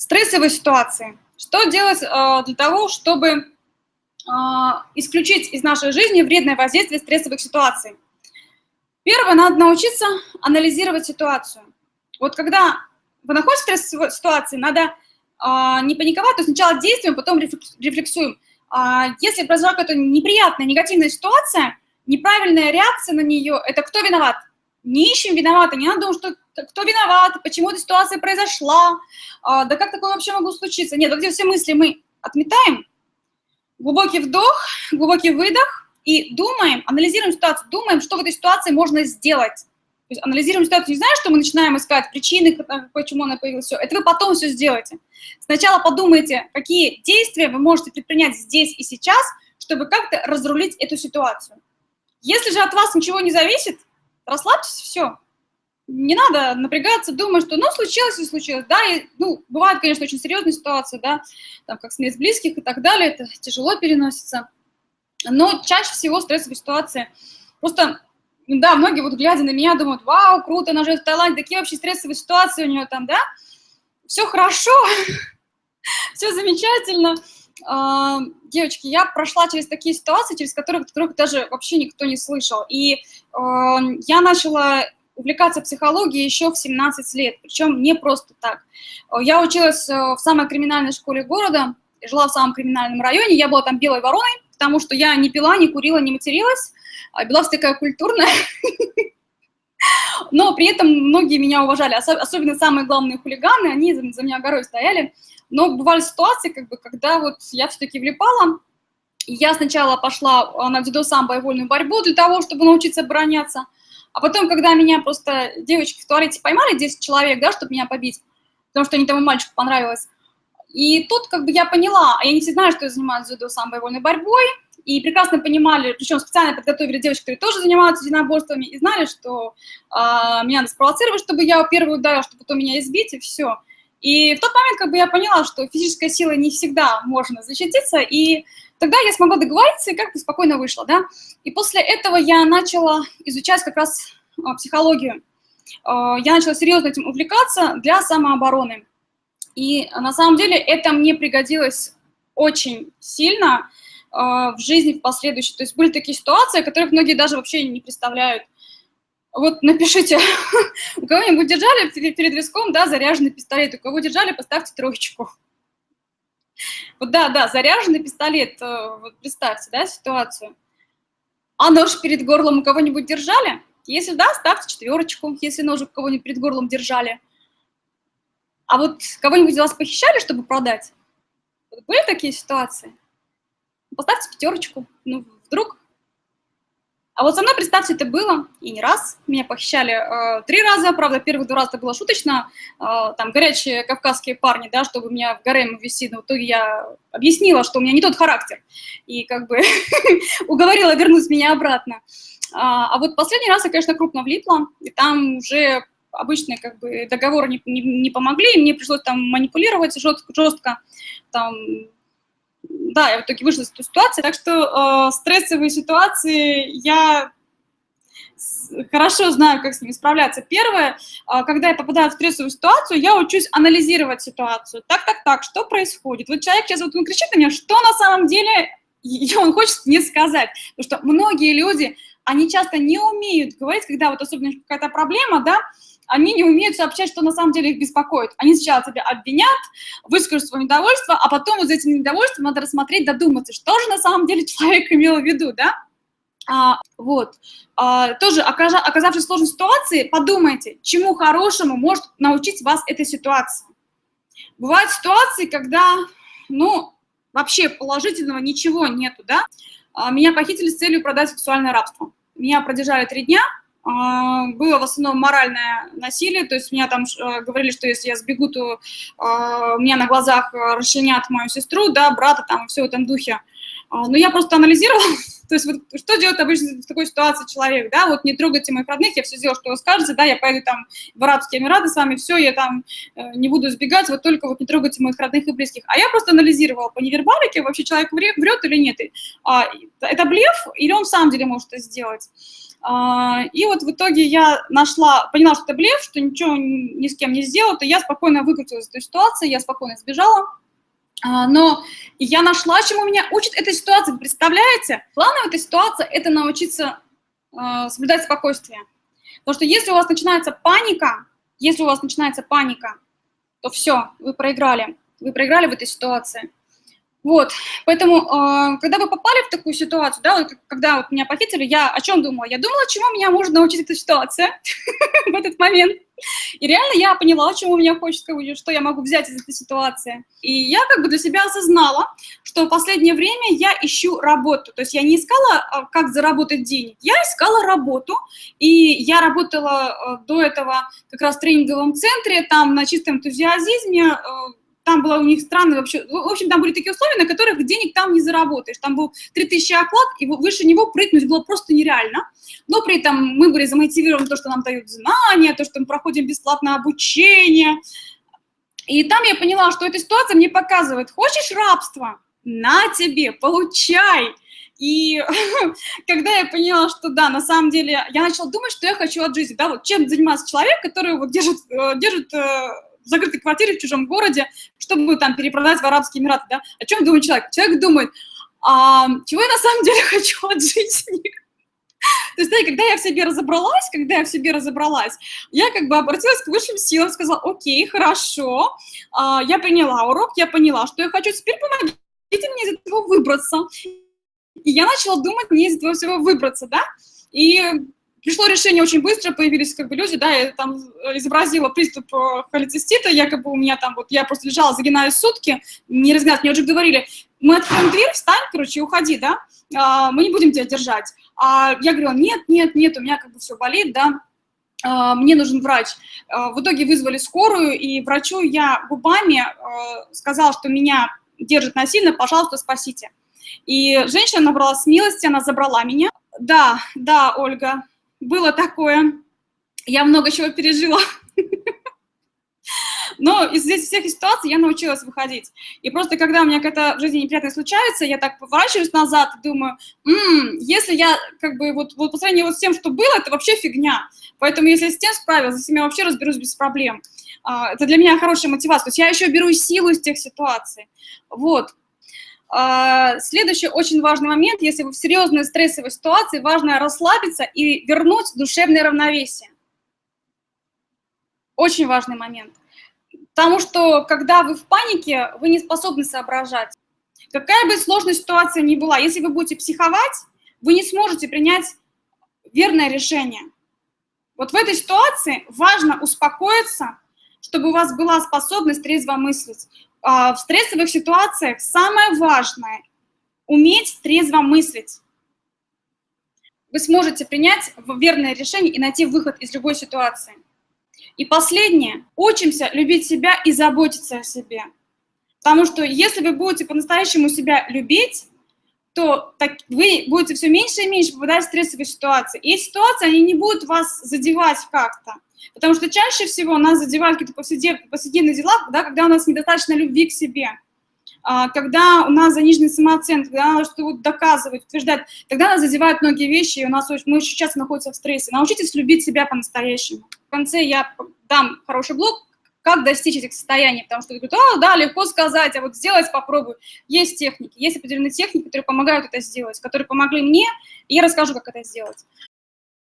Стрессовые ситуации. Что делать э, для того, чтобы э, исключить из нашей жизни вредное воздействие стрессовых ситуаций? Первое, надо научиться анализировать ситуацию. Вот когда вы находитесь в стрессовой ситуации, надо э, не паниковать, то сначала действуем, потом рефлексуем. Э, если произошла какая-то неприятная, негативная ситуация, неправильная реакция на нее – это кто виноват? Не ищем виновата, не надо думать, что кто виноват, почему эта ситуация произошла, а, да как такое вообще могло случиться. Нет, вот эти все мысли мы отметаем, глубокий вдох, глубокий выдох, и думаем, анализируем ситуацию, думаем, что в этой ситуации можно сделать. То есть анализируем ситуацию, не знаю, что мы начинаем искать причины, почему она появилась, все. Это вы потом все сделаете. Сначала подумайте, какие действия вы можете предпринять здесь и сейчас, чтобы как-то разрулить эту ситуацию. Если же от вас ничего не зависит, расслабьтесь, все. Не надо напрягаться, думать, что, ну, случилось и случилось, да, и, ну, бывают, конечно, очень серьезные ситуации, да, там, как смерть близких и так далее, это тяжело переносится, но чаще всего стрессовые ситуации, просто, да, многие вот глядя на меня думают, вау, круто, она живет в Таиланде, такие вообще стрессовые ситуации у нее там, да, все хорошо, все замечательно, девочки, я прошла через такие ситуации, через которых, которых даже вообще никто не слышал. И э, я начала увлекаться психологией еще в 17 лет, причем не просто так. Я училась э, в самой криминальной школе города, жила в самом криминальном районе, я была там белой вороной, потому что я не пила, не курила, не материлась, а Беларусь такая культурная. Но при этом многие меня уважали, особенно самые главные хулиганы, они за меня горой стояли. Но бывали ситуации, как бы, когда вот я все-таки влипала, я сначала пошла а, на дзюдо самбо и вольную борьбу для того, чтобы научиться обороняться, а потом, когда меня просто девочки в туалете поймали, 10 человек, да, чтобы меня побить, потому что они тому мальчику понравилось, и тут как бы я поняла, а я не все знаю, что я занимаюсь дзюдо самбо и вольной борьбой, и прекрасно понимали, причем специально подготовили девочек, которые тоже занимаются единоборствами, и знали, что э, меня надо спровоцировать, чтобы я первую ударила, чтобы потом меня избить, и все. И в тот момент как бы я поняла, что физическая сила не всегда можно защититься, и тогда я смогла договориться и как-то спокойно вышла, да. И после этого я начала изучать как раз а, психологию. А, я начала серьезно этим увлекаться для самообороны. И на самом деле это мне пригодилось очень сильно в жизни в последующей. То есть были такие ситуации, о которых многие даже вообще не представляют. Вот напишите, у кого-нибудь держали перед виском, да, заряженный пистолет, у кого держали, поставьте троечку. Вот да, да, заряженный пистолет, э, вот представьте, да, ситуацию. А нож перед горлом у кого-нибудь держали? Если да, ставьте четверочку, если нож у кого-нибудь перед горлом держали. А вот кого-нибудь вас похищали, чтобы продать? Вот были такие ситуации? Поставьте пятерочку. Ну, вдруг а вот со мной, представьте, это было и не раз. Меня похищали э, три раза, правда, первых два раза это было шуточно. Э, там горячие кавказские парни, да, чтобы меня в гарем ввести, но в итоге я объяснила, что у меня не тот характер. И как бы уговорила вернуть меня обратно. А, а вот последний раз я, конечно, крупно влипла, и там уже обычные как бы договоры не, не, не помогли, мне пришлось там манипулировать жестко, жестко там да, я в итоге вышла из этой ситуации, так что э, стрессовые ситуации я хорошо знаю, как с ними справляться. Первое, э, когда я попадаю в стрессовую ситуацию, я учусь анализировать ситуацию. Так, так, так, что происходит? Вот человек сейчас вот он кричит на меня, что на самом деле он хочет мне сказать. Потому что многие люди, они часто не умеют говорить, когда вот особенно какая-то проблема, да, они не умеют сообщать, что на самом деле их беспокоит. Они сначала тебя обвинят, выскажут свое недовольство, а потом за этим недовольством надо рассмотреть, додуматься, что же на самом деле человек имел в виду, да? А, вот. А, тоже, оказавшись в сложной ситуации, подумайте, чему хорошему может научить вас эта ситуация. Бывают ситуации, когда, ну, вообще положительного ничего нету, да? А, меня похитили с целью продать сексуальное рабство. Меня продержали три дня, было в основном моральное насилие, то есть меня там э, говорили, что если я сбегу, то а, меня на глазах э, расчленят мою сестру, да, брата там, все в этом духе. А, но я просто анализировала, то есть вот что делает обычно в такой ситуации человек, да, вот не трогайте моих родных, я все сделаю, что вы скажете, да, я поеду там в Арабские Эмираты с вами, все, я там э, не буду сбегать, вот только вот не трогайте моих родных и близких. А я просто анализировала по невербалике, вообще человек врет или нет, это блеф или он в самом деле может это сделать. А, и вот в итоге я нашла, поняла, что это блеф, что ничего ни с кем не сделала, то я спокойно выкрутилась из этой ситуации, я спокойно сбежала. А, но я нашла, чему меня учит эта ситуация. Представляете? Главное в этой ситуации – это научиться э, соблюдать спокойствие. Потому что если у вас начинается паника, если у вас начинается паника, то все, вы проиграли. Вы проиграли в этой ситуации. Вот, поэтому, э, когда вы попали в такую ситуацию, да, вот, когда вот меня похитили, я о чем думала? Я думала, чему меня может научить эта ситуация в этот момент. И реально я поняла, чему меня хочет, что я могу взять из этой ситуации. И я как бы для себя осознала, что в последнее время я ищу работу. То есть я не искала, а, как заработать денег, я искала работу. И я работала э, до этого как раз в тренинговом центре, там на чистом энтузиазме, там была у них странная вообще, в общем, там были такие условия, на которых денег там не заработаешь. Там был 3000 оклад, и выше него прыгнуть было просто нереально. Но при этом мы были замотивированы то, что нам дают знания, то, что мы проходим бесплатное обучение. И там я поняла, что эта ситуация мне показывает, хочешь рабство? На тебе, получай. И когда я поняла, что да, на самом деле, я начала думать, что я хочу от жизни, да, вот чем занимается человек, который вот держит, э, держит э, в закрытой квартире в чужом городе, чтобы там перепродать в Арабские Эмираты, да? О чем думает человек? Человек думает, а, чего я на самом деле хочу от жизни? То есть, да, когда я в себе разобралась, когда я в себе разобралась, я как бы обратилась к высшим силам, сказала, окей, хорошо, а, я приняла урок, я поняла, что я хочу, теперь помогите мне из этого выбраться. И я начала думать, мне из этого всего выбраться, да, и пришло решение очень быстро, появились как бы люди, да, я там изобразила приступ э, холецистита, якобы у меня там вот, я просто лежала, загинаюсь сутки, не разгнать, мне уже говорили, мы откроем дверь, встань, короче, уходи, да, а, мы не будем тебя держать. А я говорила, нет, нет, нет, у меня как бы все болит, да, а, мне нужен врач. А, в итоге вызвали скорую, и врачу я губами а, сказала, что меня держит насильно, пожалуйста, спасите. И женщина набрала смелости, она забрала меня. Да, да, Ольга, было такое. Я много чего пережила. Но из всех ситуаций я научилась выходить. И просто когда у меня какая-то в жизни неприятность случается, я так поворачиваюсь назад и думаю, м-м, если я как бы вот, вот по сравнению вот с тем, что было, это вообще фигня. Поэтому если я с тем справилась, за себя вообще разберусь без проблем. А, это для меня хорошая мотивация. То есть я еще беру силу из тех ситуаций. Вот. А, следующий очень важный момент, если вы в серьезной стрессовой ситуации, важно расслабиться и вернуть душевное равновесие. Очень важный момент. Потому что, когда вы в панике, вы не способны соображать. Какая бы сложная ситуация ни была, если вы будете психовать, вы не сможете принять верное решение. Вот в этой ситуации важно успокоиться, чтобы у вас была способность трезво мыслить. А, в стрессовых ситуациях самое важное – уметь трезво мыслить. Вы сможете принять верное решение и найти выход из любой ситуации. И последнее – учимся любить себя и заботиться о себе. Потому что если вы будете по-настоящему себя любить, то так, вы будете все меньше и меньше попадать в стрессовые ситуации. И ситуации, они не будут вас задевать как-то. Потому что чаще всего нас задевают какие-то повседневные, повседневные дела, да, когда у нас недостаточно любви к себе, а, когда у нас заниженный самооценка, когда надо что-то вот доказывать, утверждать, тогда нас задевают многие вещи, и у нас мы очень часто находимся в стрессе. Научитесь любить себя по-настоящему. В конце я дам хороший блок, как достичь этих состояний, потому что говорят, о, да, легко сказать, а вот сделать попробую. Есть техники, есть определенные техники, которые помогают это сделать, которые помогли мне, и я расскажу, как это сделать.